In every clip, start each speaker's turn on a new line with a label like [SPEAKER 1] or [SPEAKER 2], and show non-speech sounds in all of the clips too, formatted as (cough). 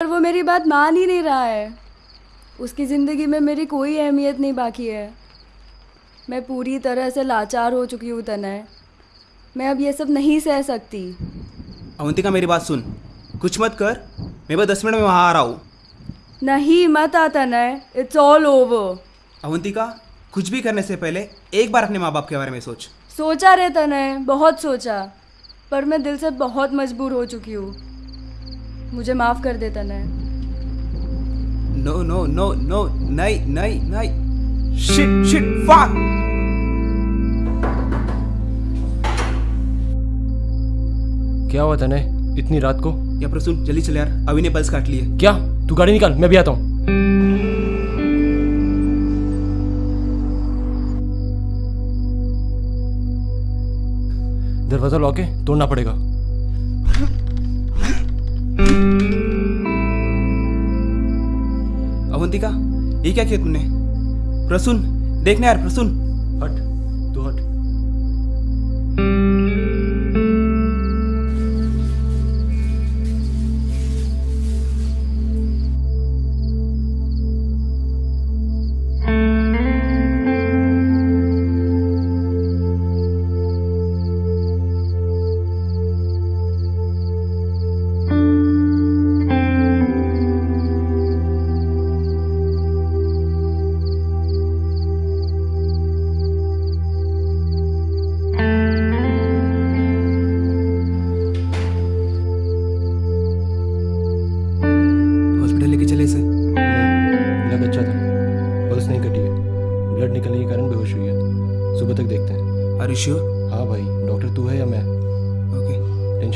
[SPEAKER 1] पर वो मेरी बात मान ही नहीं रहा है। उसकी ज़िंदगी में मेरी कोई अहमियत नहीं बाकी है। मैं पूरी तरह से लाचार हो चुकी हूँ तनय मैं अब ये सब नहीं सह सकती।
[SPEAKER 2] अवंतिका मेरी बात सुन। कुछ मत कर। मैं बस दस मिनट में वहाँ आ रहा हूँ।
[SPEAKER 1] नहीं मत आ तनय इट्स ऑल ओवर
[SPEAKER 2] अवंतिका कुछ भी करने से पहले एक बार अपने माँ बाप के बारे में सोच।
[SPEAKER 1] सोचा रे तनय बहुत सोचा। पर मैं दिल से बहुत मजबूर हो चुकी हूँ। मुझे माफ़ कर दे तनय
[SPEAKER 2] नो नो नो नो नहीं नहीं नहीं। शिट शिट फक
[SPEAKER 3] क्या हुआ तने? इतनी रात को?
[SPEAKER 2] या प्रसून जल्दी चले यार। अभी ने पल्स काट लिए।
[SPEAKER 3] क्या? तू गाड़ी निकाल मैं भी आता हूँ। दरवाज़ा लॉक है तोड़ना पड़ेगा।
[SPEAKER 2] अवंतिका ये क्या किया तूने? प्रसून देखना यार प्रसून।
[SPEAKER 3] हट।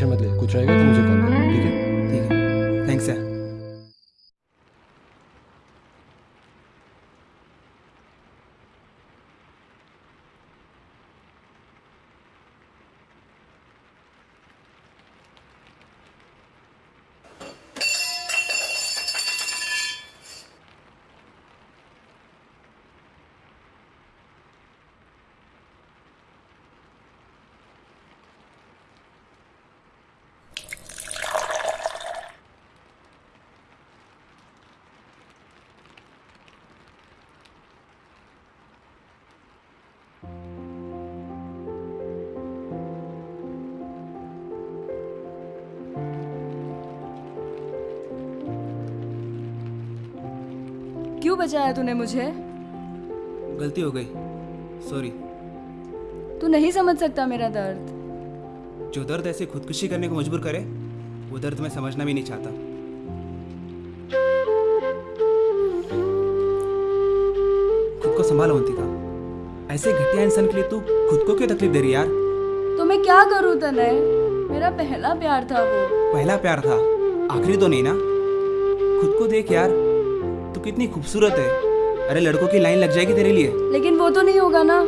[SPEAKER 3] टेंशन मत ले कुछ रहेगा तो मुझे कॉल कर ठीक है?
[SPEAKER 1] क्यों बचाया तूने मुझे?
[SPEAKER 2] गलती हो गई। सॉरी
[SPEAKER 1] तू नहीं समझ सकता मेरा दर्द।
[SPEAKER 2] जो दर्द ऐसे खुदकुशी करने को मजबूर करे वो दर्द मैं समझना भी नहीं चाहता। खुद को संभालो अवंतिका ऐसे घटिया इंसान के लिए तू खुद को क्यों तकलीफ़ दे रही यार?
[SPEAKER 1] तो मैं क्या करूँ तनय मेरा पहला प्यार था वो।
[SPEAKER 2] पहला प्यार था? आखिरी तो नहीं ना? खुद को देख यार। तू कितनी खूबसूरत है। अरे लड़कों की लाइन लग जाएगी तेरे लिए।
[SPEAKER 1] लेकिन वो तो नहीं होगा ना।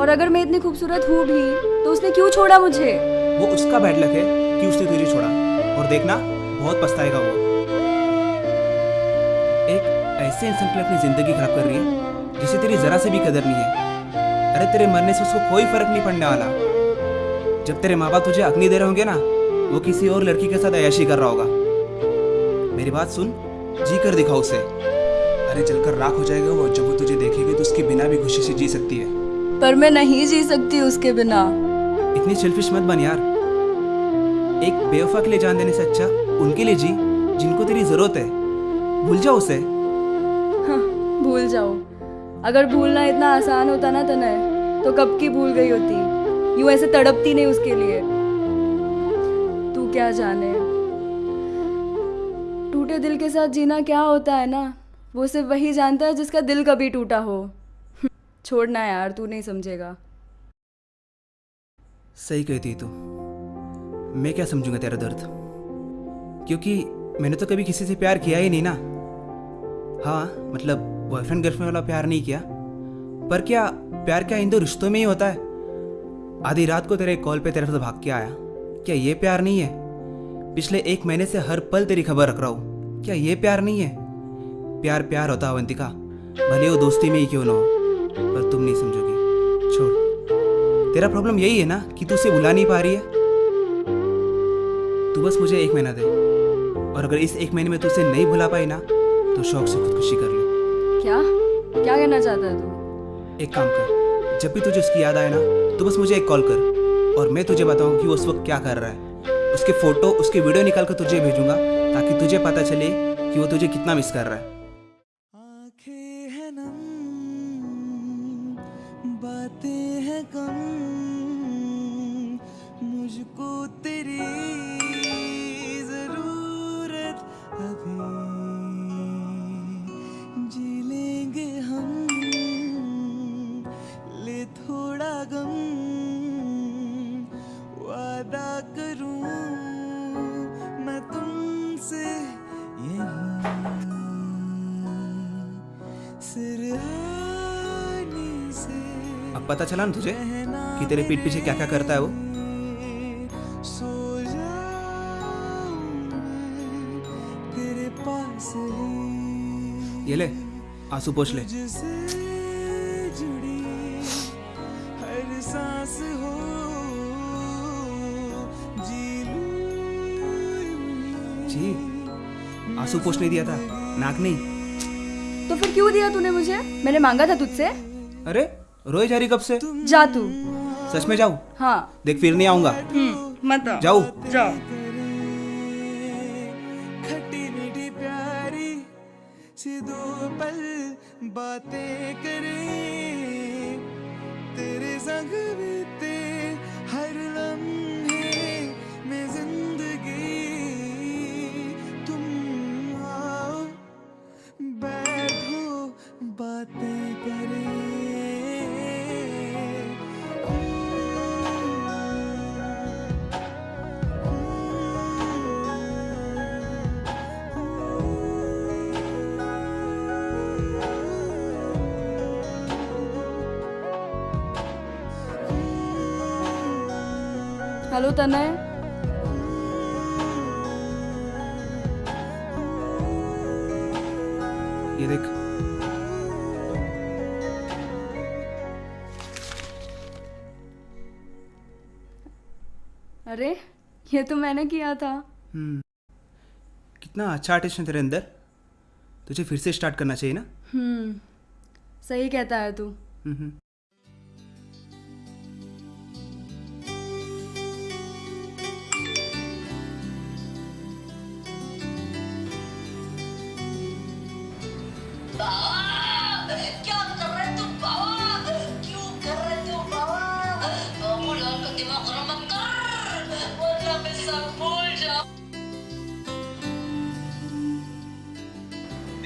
[SPEAKER 1] और अगर मैं इतनी खूबसूरत हूँ भी तो उसने क्यों छोड़ा मुझे?
[SPEAKER 2] वो उसका बैड लक है कि उसने तुझे छोड़ा। और देखना बहुत पछताएगा वो। एक ऐसे इंसान के लिए अपनी ज़िंदगी खराब कर रही है जिसे तेरी जरा से भी कदर नहीं है। अरे तेरे मरने से उसको कोई फ़र्क नहीं पड़ने वाला। जब तेरे माँ बाप तुझे अग्नि दे रहे होंगे ना वो किसी और लड़की के साथ अयाशी कर रहा होगा। मेरी बात सुन। जी कर दिखाओ उसे। अरे चलकर राख हो जाएगा वो जब वो तुझे देखेगी तो उसके बिना भी खुशी से जी सकती है।
[SPEAKER 1] पर मैं नहीं जी सकती उसके बिना।
[SPEAKER 2] इतनी सेल्फिश मत बन यार। एक बेवफा के लिए जान देने से अच्छा उनके लिए जी जिनको तेरी ज़रूरत है। भूल जाओ उसे।
[SPEAKER 1] हाँ, भूल जाओ। अगर भूलना इतना आसान होता ना तनय तो कब की भूल गई होती? यूँ ऐसे तड़पती नहीं उसके लिए। तू क्या जाने? टूटे दिल के साथ जीना क्या होता है ना? वो सिर्फ़ वही जानता है जिसका दिल कभी टूटा हो। (laughs) छोड़ना यार, तू नहीं समझेगा।
[SPEAKER 2] सही कहती तू। मैं क्या समझूँगा तेरा दर्द? क्योंकि मैंने तो कभी किसी से प्यार किया ही नहीं ना। हाँ मतलब बॉयफ्रेंड गर्लफ्रेंड वाला प्यार नहीं किया। पर क्या प्यार क्या इन दो रिश्तों में ही होता है? आधी रात को तेरे कॉल पे तेरे से भाग के आया। क्या ये प्यार नहीं है? पिछले एक महीने से हर पल तेरी खबर रख रहा हूँ। क्या ये प्यार नहीं है? प्यार प्यार होता अवंतिका भले वो दोस्ती में ही क्यों ना हो पर तुम नहीं समझोगी। छोड़। तेरा प्रॉब्लम यही है ना कि तू उसे बुला नहीं पा रही है? तू बस मुझे एक महीना दे। और अगर इस एक महीने में तू उसे नहीं भुला पाई ना तो शौक से खुदकुशी कर ले।
[SPEAKER 1] क्या? क्या कहना चाहता है तू?
[SPEAKER 2] एक काम कर। जब भी तुझे उसकी याद आए ना तो बस मुझे एक कॉल कर। और मैं तुझे बताऊँ कि वो उस वक्त क्या कर रहा है। उसके फ़ोटो, उसके वीडियो निकाल कर तुझे भेजूँगा, ताकि तुझे पता चले कि वो तुझे कितना मिस कर रहा है।
[SPEAKER 4] बातें हैं कम।
[SPEAKER 2] पता चला ना तुझे कि तेरे पीठ पीछे क्या क्या करता है वो? ये ले आँसू पोछ ले।
[SPEAKER 4] जी
[SPEAKER 2] जी आँसू पोछ नहीं दिया था नाक नहीं।
[SPEAKER 1] तो फिर क्यों दिया तूने मुझे? मैंने मांगा था तुझसे।
[SPEAKER 2] अरे रोए जा रही कब से?
[SPEAKER 1] जा तू।
[SPEAKER 2] सच में जाऊँ?
[SPEAKER 1] हाँ।
[SPEAKER 2] देख फिर नहीं आऊँगा।
[SPEAKER 1] हम्म, मत आ।
[SPEAKER 2] जाऊ?
[SPEAKER 1] जाओ।
[SPEAKER 4] खट्टी मीठी प्यारी सी दो पल बातें करें तेरे संग बीते
[SPEAKER 1] हेलो तनय
[SPEAKER 2] ये देख।
[SPEAKER 1] अरे ये तो मैंने किया था।
[SPEAKER 2] हम्म। कितना अच्छा आर्टिस्ट है तेरे अंदर। तुझे फिर से स्टार्ट करना चाहिए ना।
[SPEAKER 1] हम्म सही कहता है तू।
[SPEAKER 2] हम्म।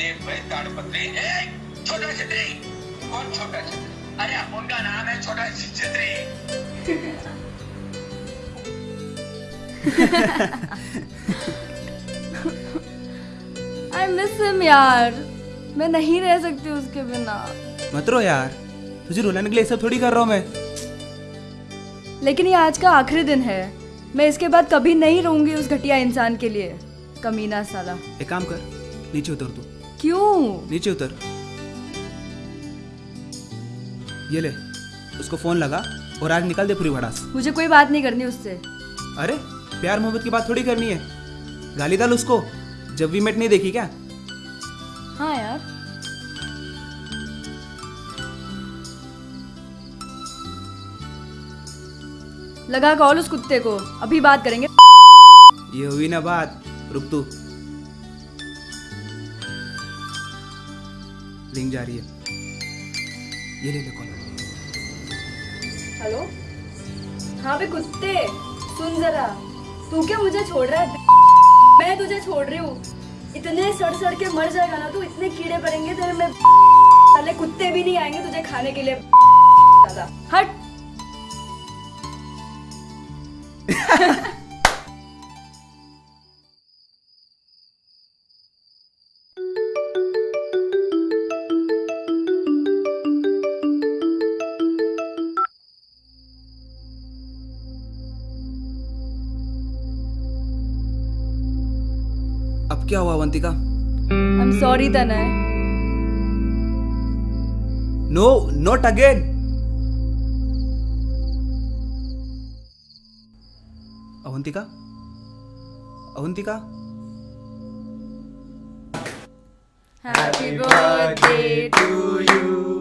[SPEAKER 5] भाई ताड़पत्री। ए छोटा छतरी। कौन छोटा छतरी? अरे उनका नाम है छोटा छतरी।
[SPEAKER 1] आई मिस हिम यार। मैं नहीं रह सकती उसके बिना।
[SPEAKER 2] मत रो यार। तुझे रुलाने के लिए सब थोड़ी कर रहा हूँ मैं।
[SPEAKER 1] लेकिन ये आज का आखिरी दिन है। मैं इसके बाद कभी नहीं रहूँगी उस घटिया इंसान के लिए। कमीना साला।
[SPEAKER 2] एक काम कर नीचे उतर तू।
[SPEAKER 1] क्यों?
[SPEAKER 2] नीचे उतर। ये ले उसको फ़ोन लगा और आज निकाल दे पूरी भड़ास।
[SPEAKER 1] मुझे कोई बात नहीं करनी उससे।
[SPEAKER 2] अरे प्यार मोहब्बत की बात थोड़ी करनी है। गाली डाल उसको जब भी मेट नहीं देखी क्या?
[SPEAKER 1] हाँ यार। लगा कॉल उस कुत्ते को अभी बात करेंगे।
[SPEAKER 2] ये हुई ना बात रुक तू। लिंक जा रही है। ये ले ले कॉल
[SPEAKER 1] हेलो? हाँ बे, कुत्ते। सुन जरा। तू क्या मुझे छोड़ रहा है? मैं तुझे छोड़ रही हूँ। इतने सड़ सड़ के मर जाएगा ना तू, इतने कीड़े पड़ेंगे तेरे में। साले कुत्ते भी नहीं आएँगे तुझे खाने के लिए। हट।
[SPEAKER 2] क्या हुआ Avantika
[SPEAKER 1] I am sorry Tanay
[SPEAKER 2] no not again Avantika Avantika
[SPEAKER 1] Happy birthday to you.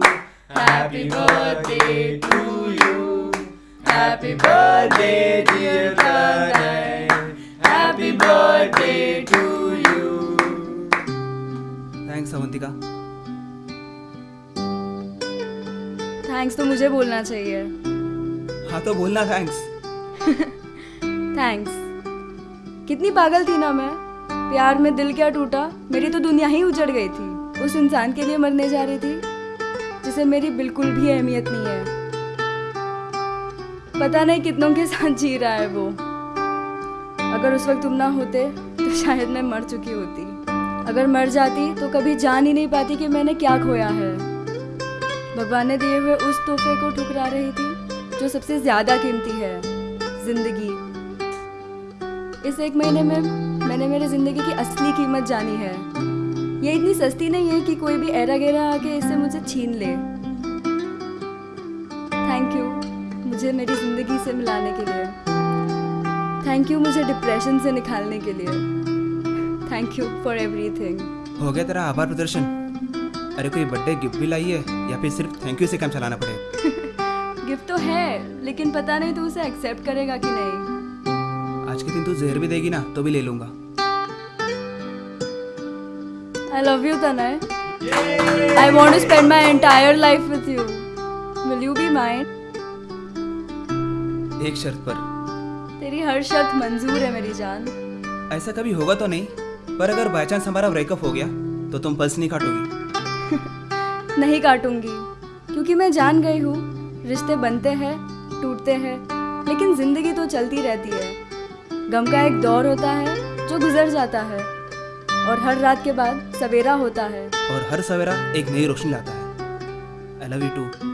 [SPEAKER 1] Happy birthday to you. Happy birthday, dear Tanay. Happy birthday to you.
[SPEAKER 2] Thanks Avantika
[SPEAKER 1] thanks तो मुझे बोलना चाहिए।
[SPEAKER 2] हाँ तो बोलना थैंक्स
[SPEAKER 1] थैंक्स (laughs) कितनी पागल थी ना मैं। प्यार में दिल क्या टूटा मेरी तो दुनिया ही उजड़ गई थी। उस इंसान के लिए मरने जा रही थी जिसे मेरी बिल्कुल भी अहमियत नहीं है। पता नहीं कितनों के साथ जी रहा है वो। अगर उस वक्त तुम ना होते तो शायद मैं मर चुकी होती। अगर मर जाती तो कभी जान ही नहीं पाती कि मैंने क्या खोया है। भगवान ने दिए हुए उस तोहफे को ठुकरा रही थी, जो सबसे ज़्यादा कीमती है, ज़िंदगी। इस एक महीने में मैंने मेरी ज़िंदगी की असली कीमत जानी है। ये इतनी सस्ती नहीं है कि कोई भी एरा गेरा आके इसे मुझे छीन ले। थैंक यू मुझे मेरी ज़िंदगी से मिलाने के लिए। थैंक यू मुझे डिप्रेशन से निकालने के लिए। थैंक यू फॉर एवरीथिंग
[SPEAKER 2] हो गया तेरा आभार प्रदर्शन। अरे कोई बर्थडे गिफ्ट भी लाई है या फिर सिर्फ़ थैंक यू से काम चलाना पड़ेगा
[SPEAKER 1] गिफ्ट (laughs) तो है लेकिन पता नहीं तू उसे एक्सेप्ट करेगा कि नहीं।
[SPEAKER 2] आज के दिन तू जहर भी देगी ना तो भी ले लूँगा।
[SPEAKER 1] I love you, Tanay. I want to spend my entire life with you. Will you be mine?
[SPEAKER 2] एक शर्त पर।
[SPEAKER 1] तेरी हर शर्त मंजूर है मेरी जान।
[SPEAKER 2] ऐसा कभी होगा तो नहीं। पर अगर बाई चांस हमारा ब्रेकअप हो गया तो तुम पल्स नहीं काटोगी। (laughs)
[SPEAKER 1] नहीं काटूँगी क्योंकि मैं जान गई हूँ रिश्ते बनते हैं टूटते हैं लेकिन ज़िंदगी तो चलती रहती है। गम का एक दौर होता है जो गुजर जाता है और हर रात के बाद सवेरा होता है।
[SPEAKER 2] और हर सवेरा एक नई रोशनी लाता है। आई लव यू टू